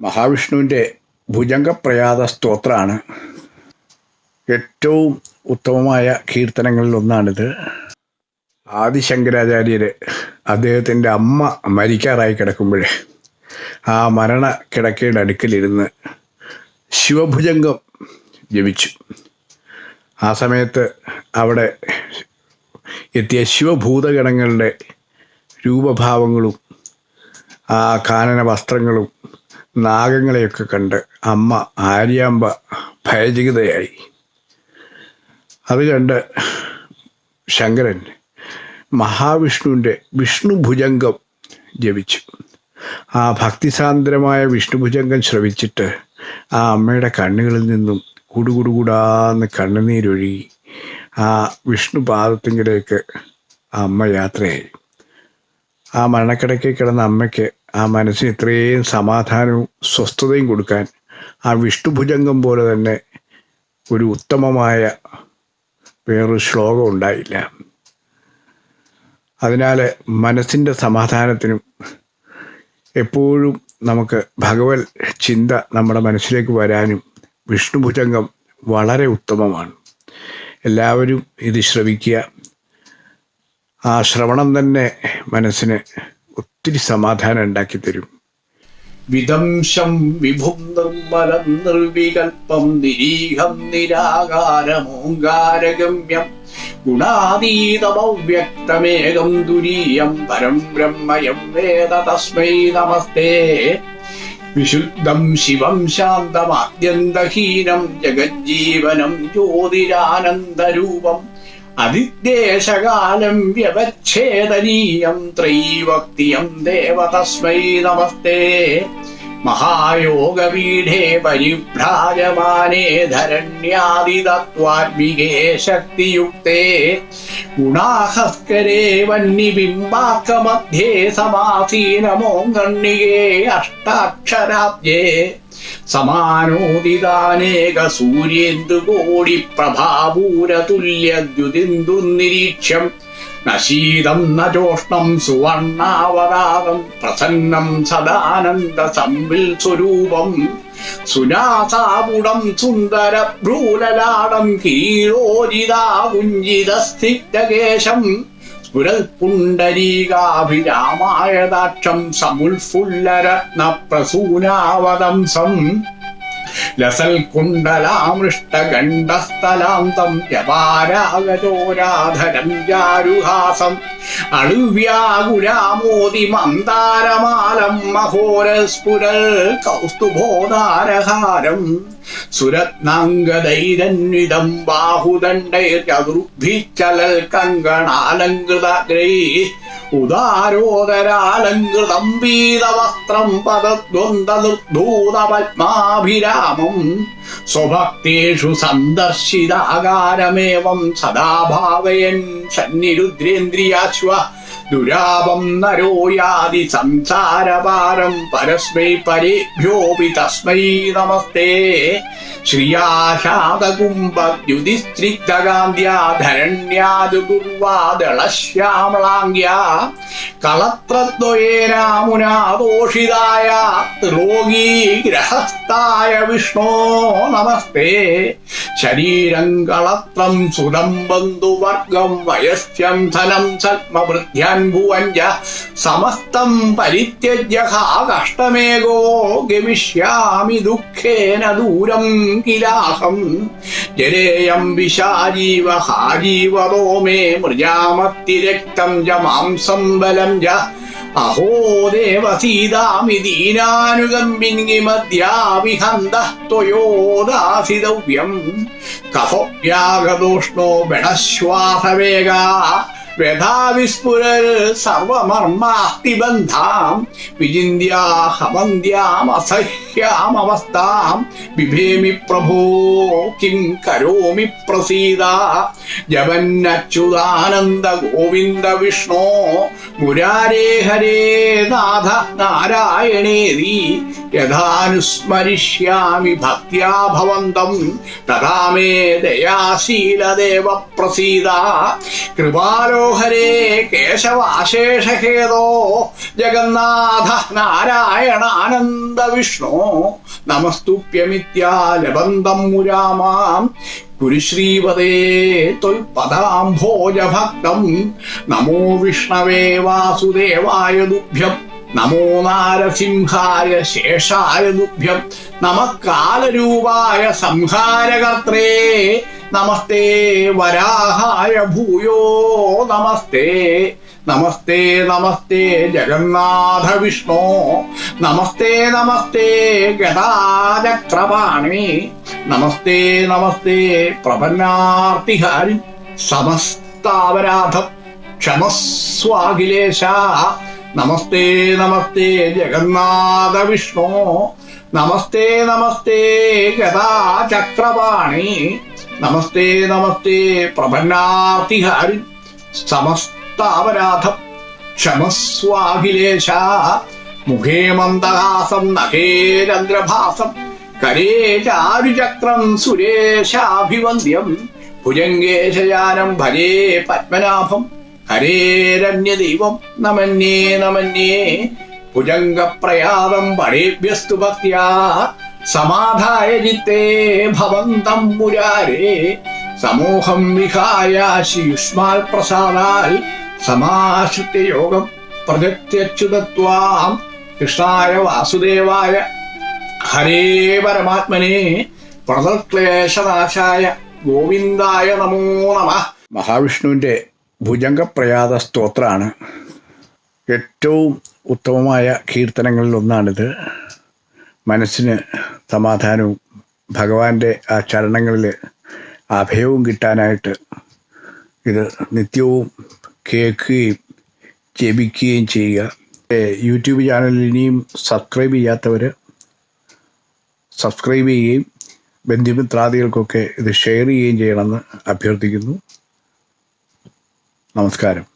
മഹാവിഷ്ണുവിന്റെ ഭുജംഗപ്രയാത സ്തോത്രമാണ് ഏറ്റവും ഉത്തമമായ കീർത്തനങ്ങളിൽ ഒന്നാണിത് ആദിശങ്കരാചാര്യർ അദ്ദേഹത്തിന്റെ അമ്മ മരിക്കാറായി കിടക്കുമ്പോഴേ ആ മരണ കിടക്കയുടെ അടുക്കലിരുന്ന് ശിവഭുജംഗം ജപിച്ചു. ആ സമയത്ത് അവിടെ എത്തിയ ശിവഭൂതഗണങ്ങളുടെ രൂപഭാവങ്ങളും ആ കാനന വസ്ത്രങ്ങളും നാഗങ്ങളെയൊക്കെ കണ്ട് അമ്മ ആര്യാമ്പ ഭയചകിതയായി. അത് കണ്ട് ശങ്കരൻ മഹാവിഷ്ണുവിന്റെ വിഷ്ണുഭുജംഗം ജപിച്ചു. ആ ഭക്തിസാന്ദ്രമായ വിഷ്ണുഭുജംഗം ശ്രവിച്ചിട്ട് ആ അമ്മയുടെ കണ്ണുകളിൽ നിന്നും കുടുകുടുകുടാന്ന് കണ്ണുനീരൊഴുകി ആ വിഷ്ണുപാദത്തിങ്കിലേക്ക് അമ്മ യാത്രയായി. ആ മരണക്കിടയ്ക്ക് കിടന്ന അമ്മയ്ക്ക് ആ മനസ്സിന് ഇത്രയും സമാധാനവും സ്വസ്ഥതയും കൊടുക്കാൻ ആ വിഷ്ണുഭുജംഗം പോലെ തന്നെ ഒരു ഉത്തമമായ വേറൊരു ശ്ലോകം ഉണ്ടായില്ല. അതിനാൽ മനസ്സിന്റെ സമാധാനത്തിനും എപ്പോഴും നമുക്ക് ഭഗവത് ചിന്ത നമ്മുടെ മനസ്സിലേക്ക് വരാനും വിഷ്ണുഭുജംഗം വളരെ ഉത്തമമാണ്. എല്ലാവരും ഇത് ശ്രവിക്കുക. ആ ശ്രവണം തന്നെ മനസ്സിന് ഒത്തിരി സമാധാനം ഉണ്ടാക്കി തരും. വിദംശം വിഭും നിർമ്മലം നിർവികൽപ്പം നിരീഹം നിരാകാരമോങ്കാരഗമ്യം ഗുണാതീതമവ്യക്തമേകം ദുരീയം പരം ബ്രഹ്മയം വേദ തസ്മൈ നമസ്തേ. വിശുദ്ധം ശിവം ശാന്തമാദ്യന്തഹീനം ജഗജ്ജീവനം ജ്യോതിരാനന്ദരൂപം അതിദേശകാലം വ്യവച്ഛേദനീയം ത്രൈവക്തിയം ദേവ നമസ്തേ. ശക്തിയുക്തേ. ഗുണാഹസ്കരേ വന്യബിംബാക്കമധ്യേ സമാസീനമോങ്കണ്ണികേ അഷ്ടാക്ഷരാബ്ജേ. സമാനോദിതാനേക സൂര്യേന്ദുകോടി പ്രഭാപൂരതുല്യദ്യുതിന്ദു നിരീക്ഷ്യം നശീതം നജോഷ്ണം സുവർണാവതാരം പ്രസന്നം സദാനന്ദ സംവിൽ സ്വരൂപം. സുനാസാപുടം സുന്ദര ഭ്രൂലലാടം കീരോജിതാകുഞ്ചിതസ്ഥിതകേശം സ്ഫുരൽപുണ്ടരീകാഭിരാമായതാക്ഷം സമുൽഫുല്ലരത്ന പ്രസൂനാവതംസം ലസൽകുണ്ടലാമൃഷ്ടഗണ്ഡസ്ഥലാന്തം യപാരാഗചോരാധരം ജാരുഹാസം അണുവ്യാകുരാമോദി മന്ദാരമാലം മഹോരസ്ഫുരൽ കൗസ്തുഭോദാരഹാരം. സുരത്നാംഗദൈരന്വിതം ബാഹുദണ്ഡൈർചതുർഭിച്ചലൽ കങ്കണാലങ്കൃതഗ്രൈ ഉദാരോദരാലങ്കൃതം വീതവസ്ത്രം പദദ്വന്ദൂതപത്മാഭിരാമം സ്വഭക്തേഷു സന്ദർശിതാകാരമേവം സദാ ഭാവയൻ സന്നിരുദ്രേന്ദ്രിയാശ്വ ദുരാപം നരോ യാതി സംസാരപാരം പരസ്മൈ പരേഭ്യോപി തസ്മൈ നമസ്തേ. ശ്രിയാശാതകുംഭദ്യുതിസ്ത്രിക്തകാന്ത്യാധരണ്യാദുർവാദളശ്യാമളാംഗ്യാ കളത്രദ്വയേനാമുനാദോഷിതായ രോഗീ ഗ്രഹസ്ഥായ വിഷ്ണോ നമസ്തേ. ശരീരം കളത്രം സുരം ബന്ധുവർഗം വയസ്യം ധനം സത്മവൃദ്ധ്യാൻ ഭുവഞ്ച സമസ്തം പരിത്യജ്യ ഗമിഷ്യാമി ദുഃഖേന ദൂരം കിലാഹം. ജരേയം വിശാജീവ ഹാജീവതോ മേ മൃജാമത്തിരക്തം ച മാംസം ബലം ച അഹോ ദേവസീതാമി ദീനാനുഗമ്പിന്മദ്യാവിഹന്തസ്ത്വയോദാസിതവ്യം കഫോപ്യാഗതോഷ്ണോ ബണശ്വാസവേഗാ. വ്യഥാവിസ്ഫുരൽ സർവമർമാസ്തിബന്ധാം വിചിന്യാഹമന്ത്യാമസഹ്യാമവസ്ഥാം ബിഭേമി പ്രഭോ കിം കരോമി പ്രസീദ ജപന്നച്യുതാനന്ദ ഗോവിന്ദ വിഷ്ണോ മുരാരേ ഹരേ നാഥ നാരായണേതി യഥാനുസ്മരിഷ്യാമി ഭക്ത്യാ ഭവന്തം തഥാ മേ ദയാശീലദേവ പ്രസീദ കൃപാലോഹരേ കേശവാശേഷഹേതോ ജഗന്നാഥ നാരായണ ആനന്ദ വിഷ്ണോ. നമസ്തുപ്യമിത്യാലബന്ധം മുരാമാം. കുരുശ്രീപദേ ത്വൽപദാംഭോജഭക്തം നമോ വിഷ്ണവേ വാസുദേവായ ദുഭ്യം. നമോ നാരസിംഹായ ശേഷായ ദുഭ്യം. നമക്കാലരൂപായ സംഹാരകർത്രേ നമസ്തേ വരാഹായ ഭൂയോ നമസ്തേ. നമസ്തേ നമസ്തേ ജഗന്നാഥ വിഷ്ണു. നമസ്തേ നമസ്തേ ഗതാചക്രപാണി നമസ്തേ നമസ്തേ പ്രപന്നാർത്തിഹാരി സമസ്താവരാധം ക്ഷമസ്വാഖിലേശ. നമസ്തേ നമസ്തേ ജഗന്നാഥ വിഷ്ണു. നമസ്തേ നമസ്തേ ഗതാചക്രപാണി നമസ്തേ നമസ്തേ പ്രപന്നാർത്തിഹാരി സമസ്താപരാധ ക്ഷമസ്വാഖിലേശ മുഖേ മന്ദഹാസം നഖേ ചന്ദ്രഭാസം. കരേ ചാരുചക്രം സുരേശാഭിവന്ദ്യം. ഭുജംഗേശയാനം ഭരേ പത്മനാഭം. ഹരേരന്യദൈവം നമന്യേ നമന്യേ. ഭുജംഗപ്രയാതം പടേഭ്യസ്തു ഭക്യാ. സമാധായ ചിത്തേ ഭവന്തം മുരാരേ. സമൂഹം വിഹായ ശിയുഷ്മാൽ പ്രസാദാൽ സമാശ്രിത്യ യോഗം പ്രജത്യച്യുതത്വാം കൃഷ്ണായ വാസുദേവായ ഹരേ പരമാത്മനെ. പ്രതക്ലേശനാശായ ഗോവിന്ദായ നമോ നമ. മഹാവിഷ്ണുവിന്റെ ഭുജംഗപ്രയാത സ്തോത്രമാണ് ഏറ്റവും ഉത്തമമായ കീർത്തനങ്ങളിൽ ഒന്നാണിത് മനസ്സിന് സമാധാനവും ഭഗവാന്റെ ആ ചരണങ്ങളിൽ അഭയവും കിട്ടാനായിട്ട് ഇത് നിത്യവും കേൾക്കുകയും ജപിക്കുകയും ചെയ്യുക. യൂട്യൂബ് ചാനൽ ഇനിയും സബ്സ്ക്രൈബ് ചെയ്യാത്തവർ സബ്സ്ക്രൈബ് ചെയ്യുകയും ബന്ധുമിത്രാദികൾക്കൊക്കെ ഇത് ഷെയർ ചെയ്യുകയും ചെയ്യണമെന്ന് അഭ്യർത്ഥിക്കുന്നു. നമസ്കാരം.